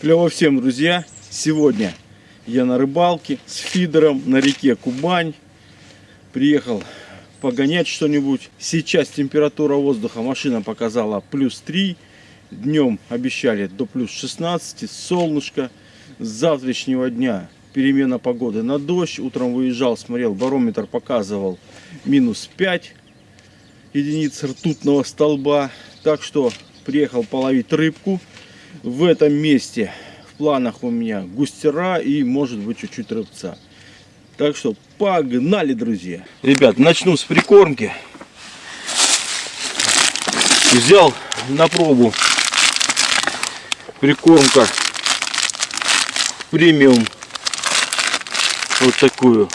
Клево всем, друзья! Сегодня я на рыбалке с фидером на реке Кубань. Приехал погонять что-нибудь. Сейчас температура воздуха машина показала плюс 3. Днем обещали до плюс 16. Солнышко. С завтрашнего дня перемена погоды на дождь. Утром выезжал, смотрел, барометр показывал минус 5 единиц ртутного столба. Так что приехал половить рыбку. В этом месте в планах у меня густера и может быть чуть-чуть рыбца. Так что погнали, друзья. Ребят, начну с прикормки. Взял на пробу прикормка премиум. Вот такую.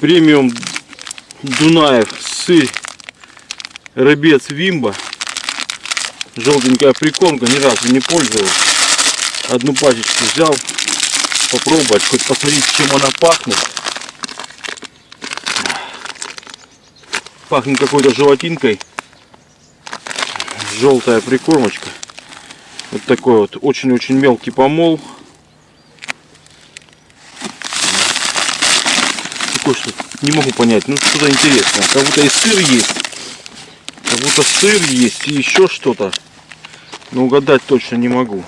Премиум Дунаев сыр рыбец Вимба желтенькая прикормка, ни разу не пользовался. Одну пачечку взял, попробовать, хоть посмотреть, чем она пахнет. Пахнет какой-то желатинкой. Желтая прикормочка. Вот такой вот очень-очень мелкий помол. Такой что не могу понять. Ну что-то интересное. Как будто и сыр есть. Как будто сыр есть и еще что-то. Но угадать точно не могу.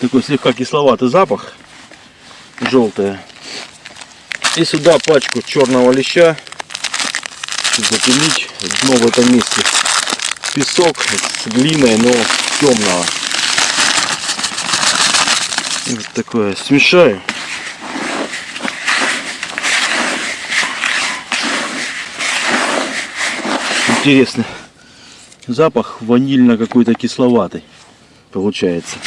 Такой слегка кисловатый запах. Желтая. И сюда пачку черного леща. Запилить. Дно в этом месте. Песок с глиной, но темного. Вот такое. Смешаю. Интересный. Запах ванильно какой-то кисловатый получается.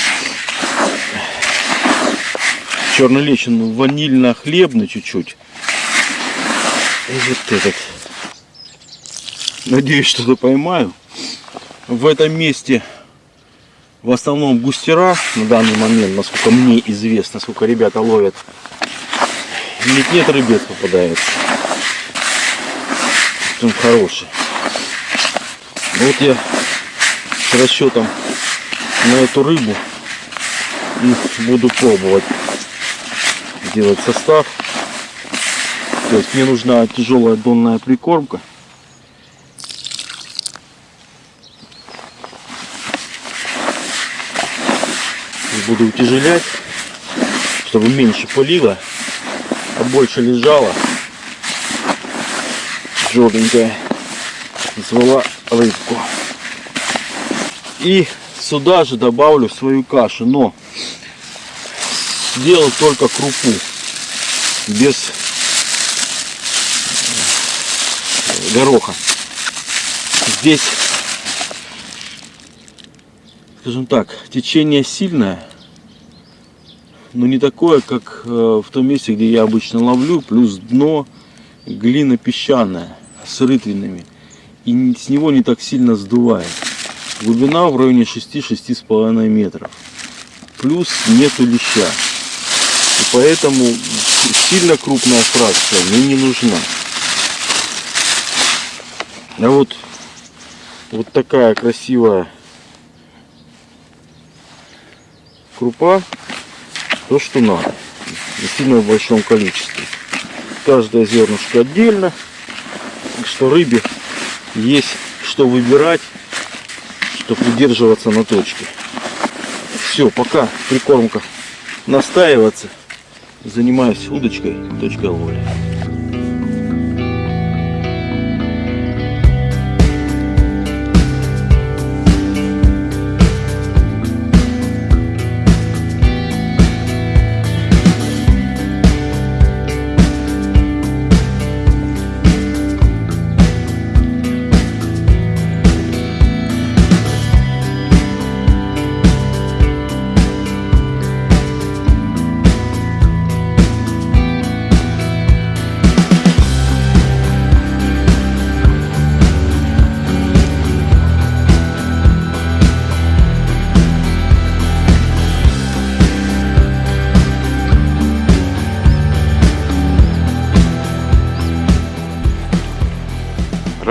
Черный лещ он ванильно хлебный чуть-чуть. И вот этот. Надеюсь что-то поймаю. В этом месте в основном густера на данный момент насколько мне известно сколько ребята ловят. Нет нет рыбец попадается. Он хороший вот я с расчетом на эту рыбу и буду пробовать делать состав. То есть мне нужна тяжелая донная прикормка. буду утяжелять, чтобы меньше пылило, а больше лежало. Желтенькая звала рыбку. И сюда же добавлю свою кашу, но сделал только крупу, без гороха. Здесь, скажем так, течение сильное, но не такое, как э, в том месте, где я обычно ловлю, плюс дно глина песчаная с рытвинами и с него не так сильно сдувает. Глубина в районе 6-6,5 метров. Плюс нету леща. И поэтому сильно крупная фракция мне не нужна. А вот, вот такая красивая крупа, то что надо. Не сильно в большом количестве. Каждое зернышко отдельно. Так что рыбе есть что выбирать, чтобы удерживаться на точке. Все, пока прикормка настаиваться, занимаюсь удочкой, точкой ловли.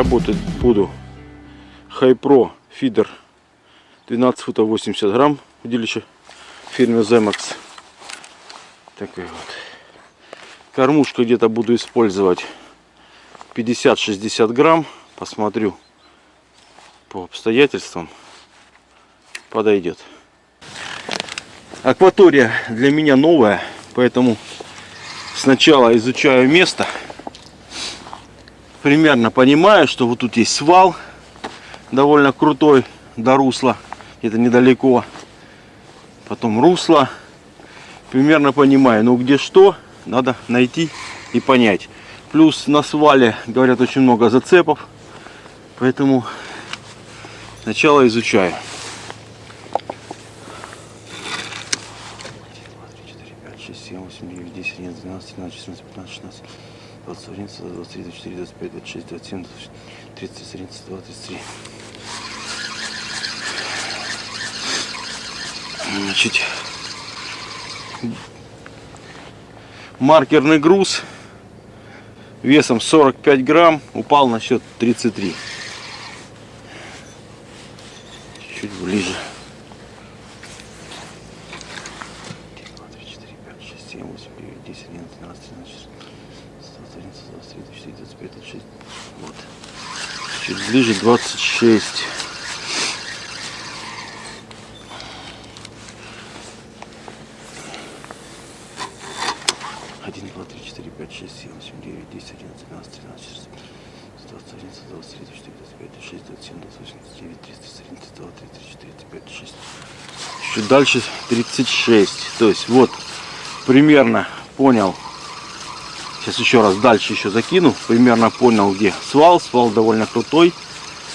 Работать буду Хайпро Фидер 12 футов 80 грамм. Удилище фирме Zemax. Такой вот. Кормушка где-то буду использовать 50-60 грамм. Посмотрю по обстоятельствам. Подойдет. Акватория для меня новая, поэтому сначала изучаю место. Примерно понимаю, что вот тут есть свал довольно крутой до русла, где-то недалеко. Потом русло. Примерно понимаю, ну где что, надо найти и понять. Плюс на свале, говорят, очень много зацепов. Поэтому сначала изучаю. 21, 23, 24, 25, 26, 27, 30, 31, 32, 33. Значит, маркерный груз весом 45 грамм упал на счет 33. Чуть ближе. 1, 2, 3, 4, 5, 6, 7, 8, 9, 10, 11, 12, 13, 14, 23, 24, 25, 26. Вот. Чуть ближе 26. Один, два, три, четыре, пять, шесть, семь, восемь, девять, десять, одиннадцать, двенадцать, тринадцать, шестнадцать, двадцать один, двадцать три, двадцать четыре, двадцать пять, двадцать шесть, двадцать семь, двадцать восемь, двадцать девять, тридцать, тридцать два, тридцать четыре, тридцать пять, шесть. Чуть дальше 36. То есть вот примерно понял Сейчас еще раз дальше еще закину. Примерно понял, где свал. Свал довольно крутой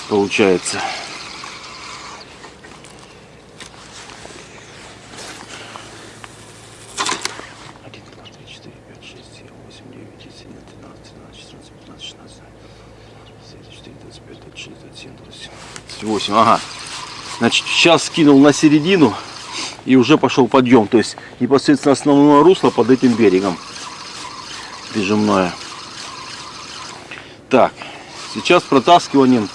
получается. Восемь. Ага. Значит, сейчас скинул на середину и уже пошел подъем. То есть непосредственно основное русло под этим берегом прижимное. Так, сейчас протаскиванием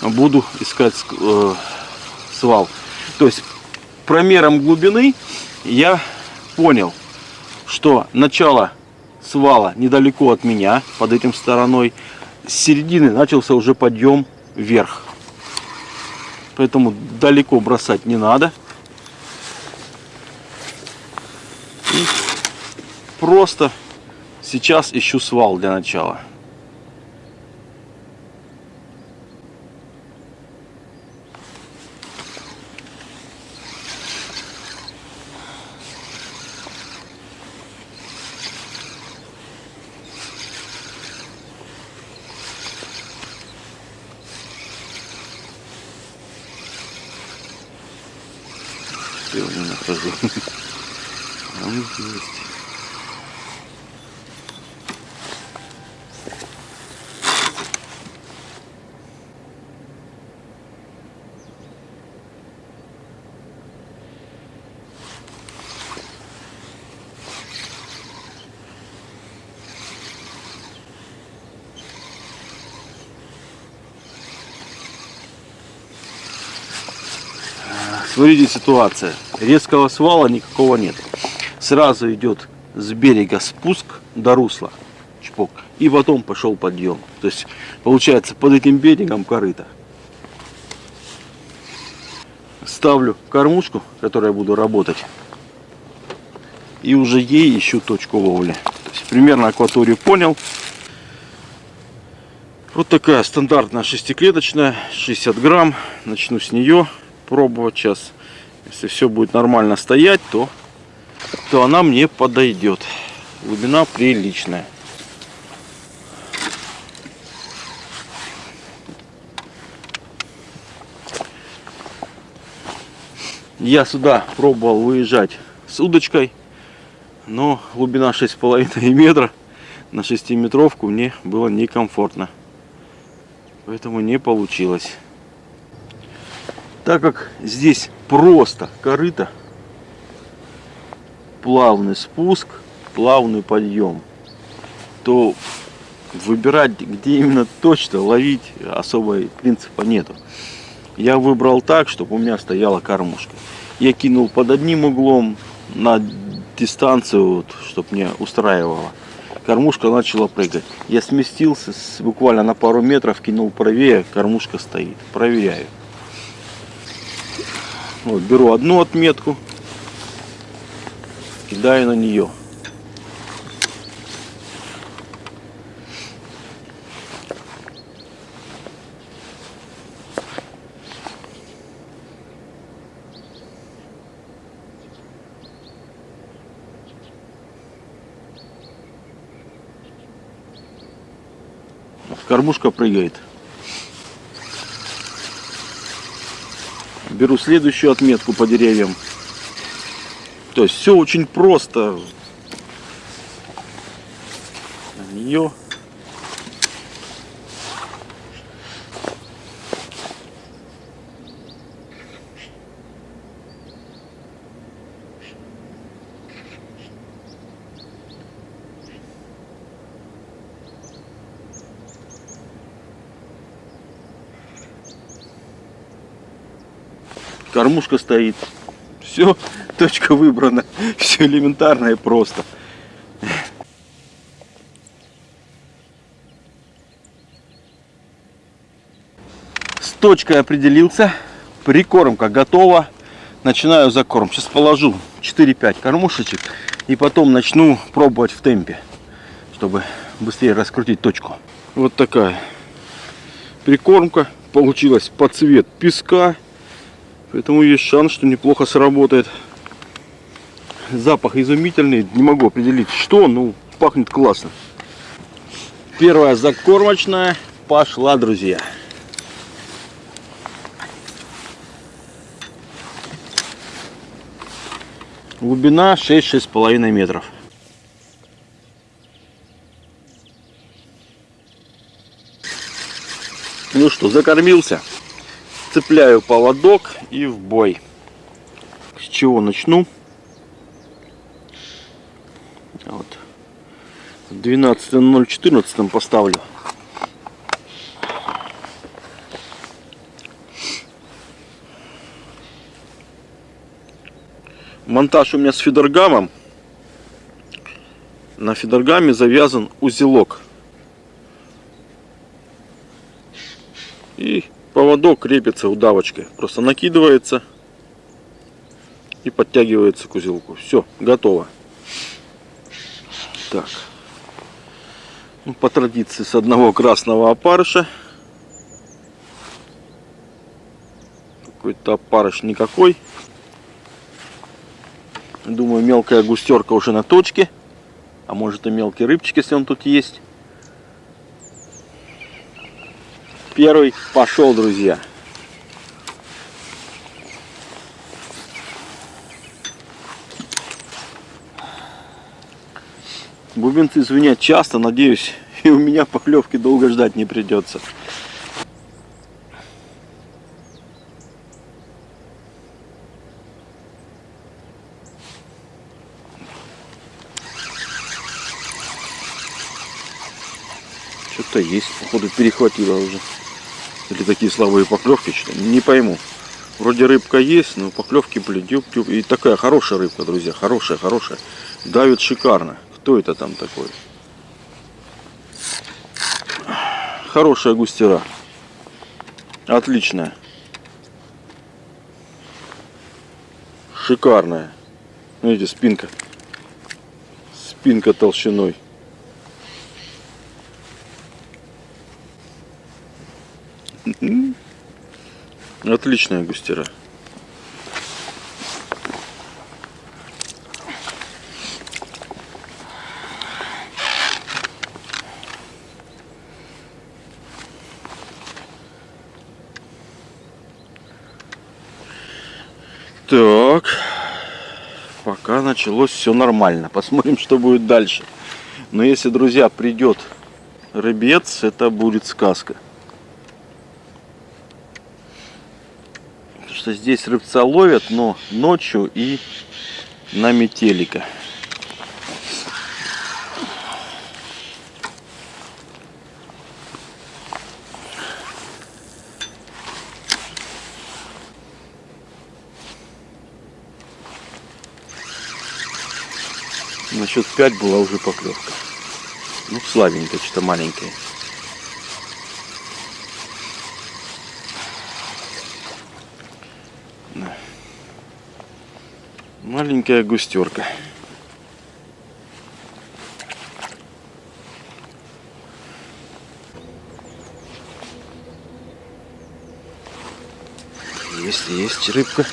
буду искать э, свал. То есть промером глубины я понял, что начало свала недалеко от меня, под этим стороной. С середины начался уже подъем вверх. Поэтому далеко бросать не надо. И просто Сейчас ищу свал для начала. Сегодня нахожу. Он есть. Смотрите ситуация. Резкого свала никакого нет. Сразу идет с берега спуск до русла. Чпок. И потом пошел подъем. То есть получается под этим берегом корыто. Ставлю кормушку, которой буду работать. И уже ей ищу точку ловли. То есть примерно акваторию понял. Вот такая стандартная шестиклеточная, 60 грамм. Начну с нее пробовать сейчас. Если все будет нормально стоять, то, то она мне подойдет. Глубина приличная. Я сюда пробовал выезжать с удочкой, но глубина 6,5 метра на 6 метровку мне было некомфортно. Поэтому не получилось. Так как здесь просто корыто, плавный спуск, плавный подъем, то выбирать, где именно точно ловить, особо принципа нету. я выбрал так, чтобы у меня стояла кормушка. Я кинул под одним углом на дистанцию, вот, чтобы мне устраивало. Кормушка начала прыгать. Я сместился с, буквально на пару метров, кинул правее, кормушка стоит. Проверяю. Вот, беру одну отметку, кидаю на нее. Кормушка прыгает. Беру следующую отметку по деревьям. То есть все очень просто. На Кормушка стоит. Все, точка выбрана. Все элементарно и просто. С точкой определился. Прикормка готова. Начинаю закорм. Сейчас положу 4-5 кормушечек. И потом начну пробовать в темпе. Чтобы быстрее раскрутить точку. Вот такая прикормка. Получилась под цвет песка. Поэтому есть шанс, что неплохо сработает. Запах изумительный. Не могу определить, что, но пахнет классно. Первая закормочная пошла, друзья. Глубина 6-6,5 метров. Ну что, закормился цепляю поводок и в бой. С чего начну? Вот. В 12.014 поставлю. Монтаж у меня с фидергамом. На фидергаме завязан узелок. И поводок крепится удавочкой. Просто накидывается и подтягивается к узелку. Все, готово. Так. Ну, по традиции с одного красного опарыша. Какой-то опарыш никакой. Думаю, мелкая густерка уже на точке. А может и мелкий рыбчик, если он тут есть. Первый пошел, друзья. Бубенцы звенят часто, надеюсь, и у меня поклевки долго ждать не придется. Что-то есть, походу перехватило уже. Или такие слабые поклевки, что не пойму. Вроде рыбка есть, но поклевки, блин, дюб, дюб. И такая хорошая рыбка, друзья, хорошая, хорошая. Давит шикарно. Кто это там такой? Хорошая густера. Отличная. Шикарная. Видите, спинка. Спинка толщиной. Отличная густера. Так, пока началось все нормально. Посмотрим, что будет дальше. Но если, друзья, придет рыбец, это будет сказка. что здесь рыбца ловят, но ночью и на метелика. На счет 5 была уже поклевка. Ну, слабенькая, что-то маленькая. Маленькая густерка. Есть, есть рыбка.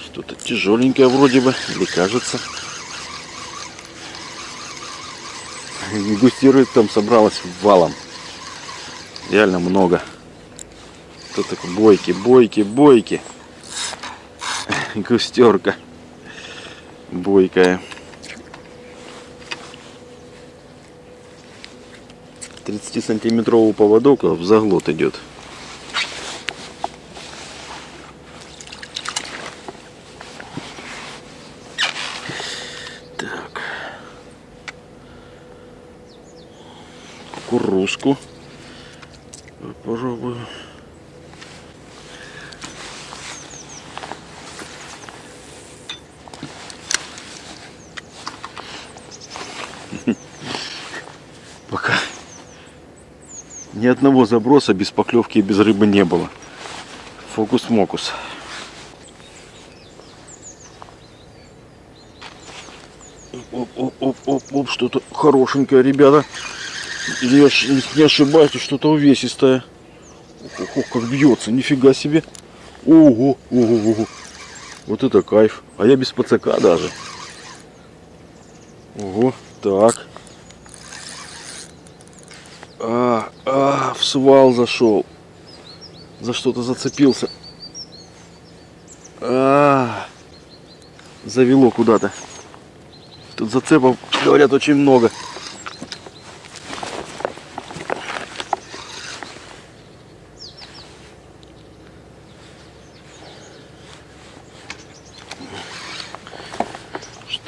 Что-то тяжеленькое вроде бы, или кажется. Густирует там собралась валом. Реально много. Тут такой бойки, бойки, бойки. Густерка. Бойкая. 30 сантиметровый поводок а в заглот идет. Так. Кукурузку. Попробую. Ни одного заброса без поклевки и без рыбы не было. Фокус-мокус. Оп-оп-оп-оп-оп, что-то хорошенькое, ребята. Я не ошибаюсь, что-то увесистое. Ох, ох, как бьется, нифига себе. Ого, ого, ого. Вот это кайф. А я без пацака даже. Ого, так. А, а, в свал зашел. За что-то зацепился. А, завело куда-то. Тут зацепов, говорят, очень много.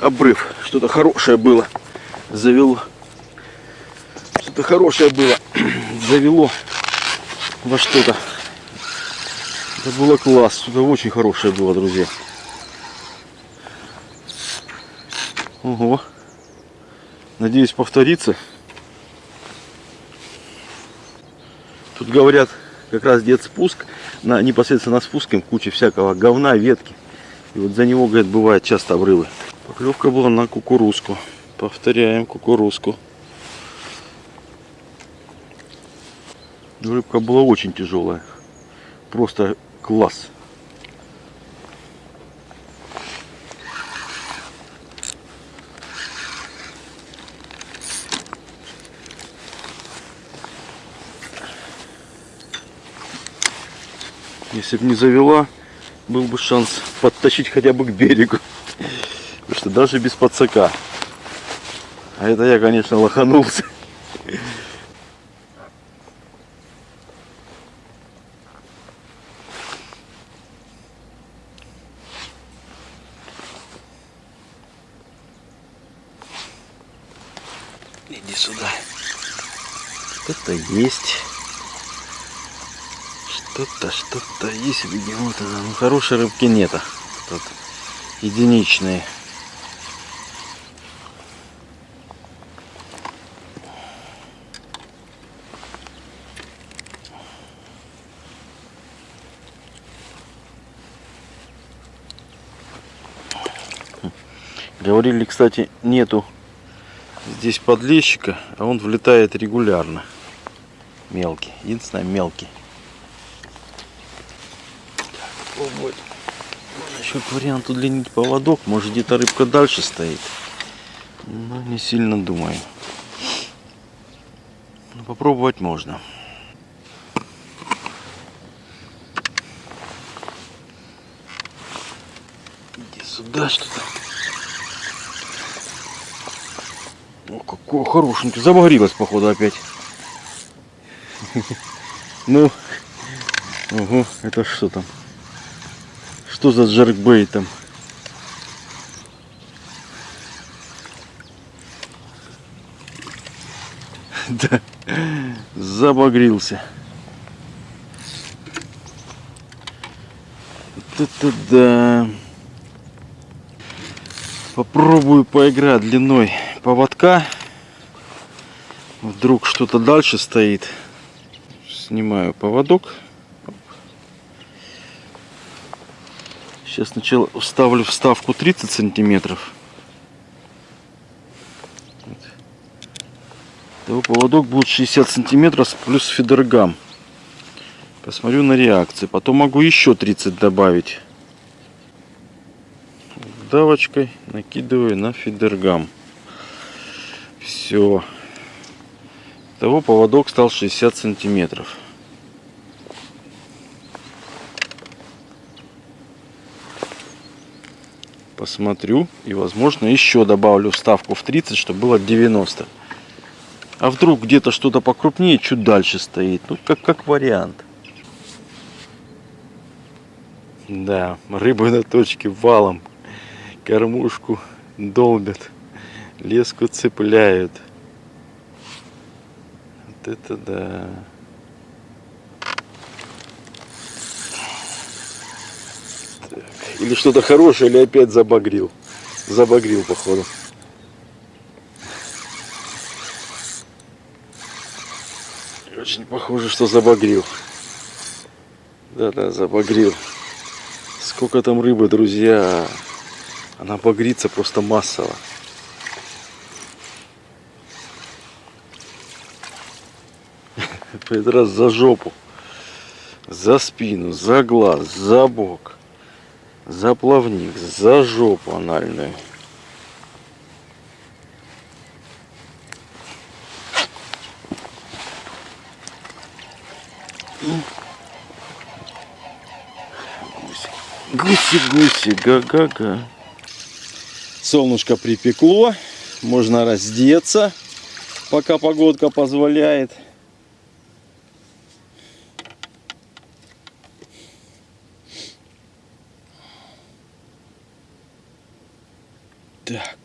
Обрыв. Что-то хорошее было. Завело. Что-то хорошее было. Завело во что-то. Это было класс. Что-то очень хорошее было, друзья. Ого. Надеюсь повторится. Тут говорят, как раз дед спуск, на, непосредственно на спуске куча всякого говна, ветки. И вот за него, говорят, бывает часто обрывы. Поклевка была на кукурузку. Повторяем кукурузку. Рыбка была очень тяжелая. Просто класс. Если бы не завела, был бы шанс подтащить хотя бы к берегу. Потому что даже без подсака. А это я, конечно, лоханулся. Иди сюда. Что-то есть. Что-то, вот она. Ну, хорошей рыбки нету. Тут единичные. Говорили, кстати, нету здесь подлещика, а он влетает регулярно. Мелкий. Единственное, мелкий. Попробовать. Еще к варианту удлинить поводок. Может где-то рыбка дальше стоит. Но не сильно думаю. Но попробовать можно. Иди сюда что-то. О, какой хорошенький. Забагрилась, походу, опять. Ну, ого, это что там? Что за джеркбейт там? Да, забагрился. Это да. Попробую поиграть длиной поводка. Вдруг что-то дальше стоит. Снимаю поводок. Сейчас сначала вставлю вставку 30 сантиметров. Того поводок будет 60 сантиметров плюс фидергам. Посмотрю на реакции. Потом могу еще 30 добавить. Давочкой накидываю на фидергам. Все. Того поводок стал 60 сантиметров. Посмотрю и возможно еще добавлю вставку в 30, чтобы было 90. А вдруг где-то что-то покрупнее чуть дальше стоит. Ну как, как вариант. Да, рыбы на точке валом. Кормушку долбят. Леску цепляют это да. Так. Или что-то хорошее, или опять забагрил. Забагрил, походу. Очень похоже, что забагрил. Да-да, забагрил. Сколько там рыбы, друзья. Она багрится просто массово. раз за жопу, за спину, за глаз, за бок, за плавник, за жопу анальную. Гуси-гуси, га-га-га. Солнышко припекло, можно раздеться, пока погодка позволяет. Так,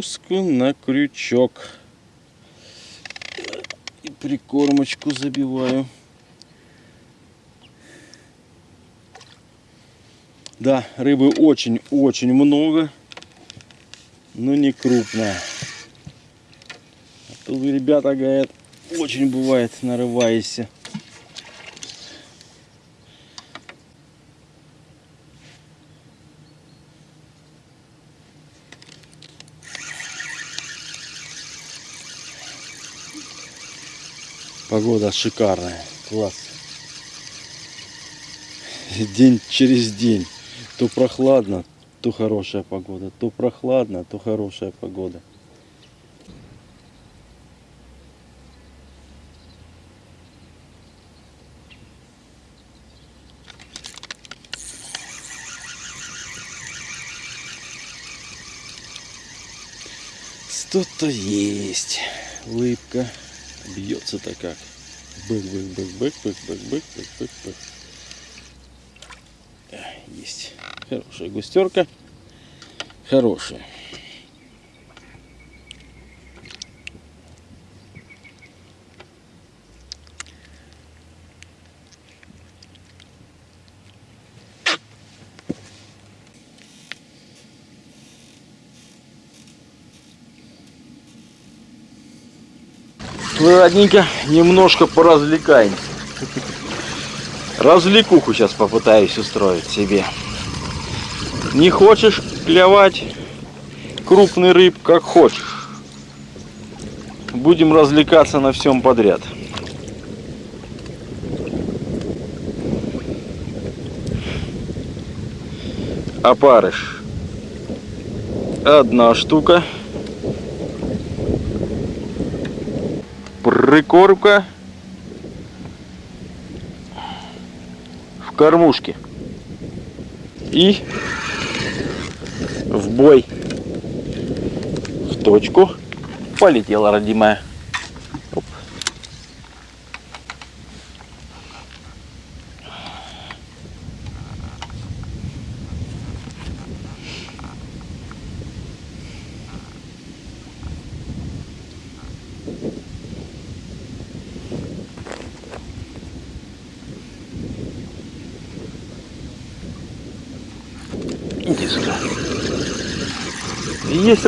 кукурузку на крючок. И прикормочку забиваю. Да, рыбы очень-очень много, но не крупная. А то вы, ребята, говорят, очень бывает нарываешься. Погода шикарная, класс. День через день. То прохладно, то хорошая погода. То прохладно, то хорошая погода. Что-то есть. Улыбка. Бьется-то как. Бык, бык, бык, бык, бык, бык, бык, бык, бык, бык. Есть. Хорошая густерка. Хорошая. Ладненько, немножко поразвлекаемся. Развлекуху сейчас попытаюсь устроить себе. Не хочешь клевать крупный рыб, как хочешь. Будем развлекаться на всем подряд. Опарыш. Одна штука. Прикормка в кормушке. И в бой. В точку. Полетела родимая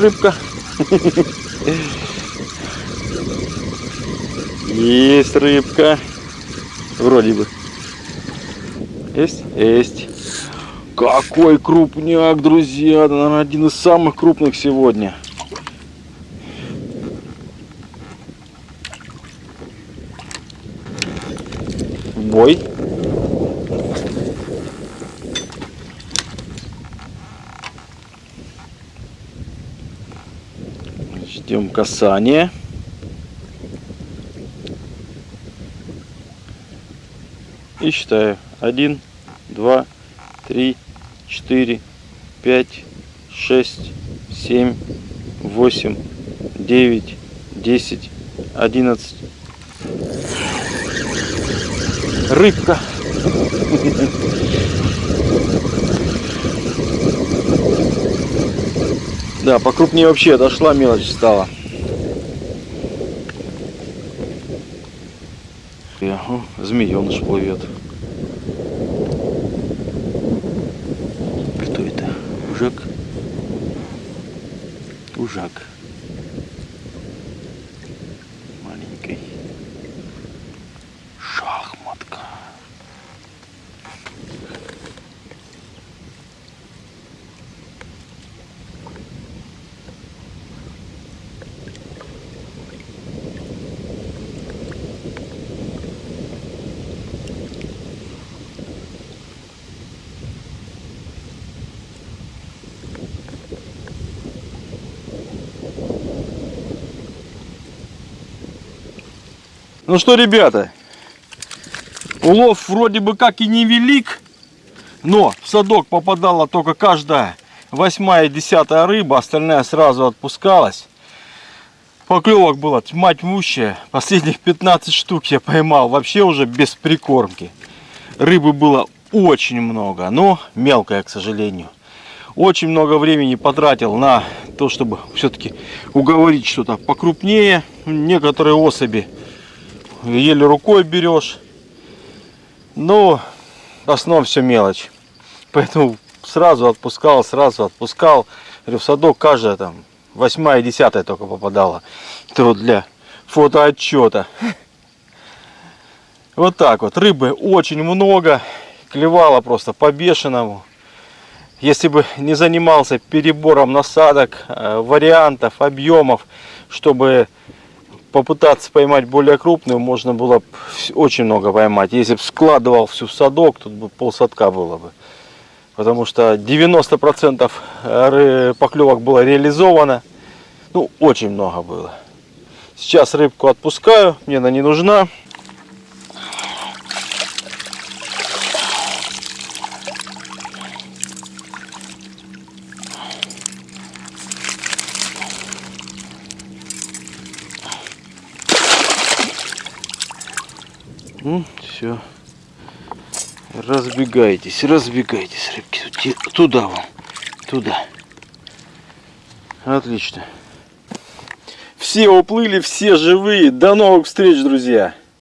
рыбка. Есть рыбка. Вроде бы. Есть? Есть. Какой крупняк, друзья. Это, наверное, один из самых крупных сегодня. Бой. Ждем касания. И считаю. Один, два, три, четыре, пять, шесть, семь, восемь, девять, десять, одиннадцать. Рыбка. Да, покрупнее вообще дошла, мелочь стала. О, змееныш плывет. Кто это? Ужак? Ужак. Ну что, ребята, улов вроде бы как и невелик, но в садок попадала только каждая восьмая, десятая рыба, остальная сразу отпускалась. Поклевок было тьма тьмущая. Последних 15 штук я поймал вообще уже без прикормки. Рыбы было очень много, но мелкая, к сожалению. Очень много времени потратил на то, чтобы все-таки уговорить что-то покрупнее. Некоторые особи еле рукой берешь. Но в основном все мелочь. Поэтому сразу отпускал, сразу отпускал. Говорю, в садок каждая там восьмая, десятая только попадала. Это вот для фотоотчета. Вот так вот. Рыбы очень много. Клевала просто по бешеному. Если бы не занимался перебором насадок, э, вариантов, объемов, чтобы попытаться поймать более крупную, можно было бы очень много поймать. Если бы складывал всю в садок, тут бы полсадка было бы. Потому что 90% поклевок было реализовано. Ну, очень много было. Сейчас рыбку отпускаю, мне она не нужна. Ну, все. Разбегайтесь, разбегайтесь, рыбки. Туда вам, туда. Отлично. Все уплыли, все живые. До новых встреч, друзья.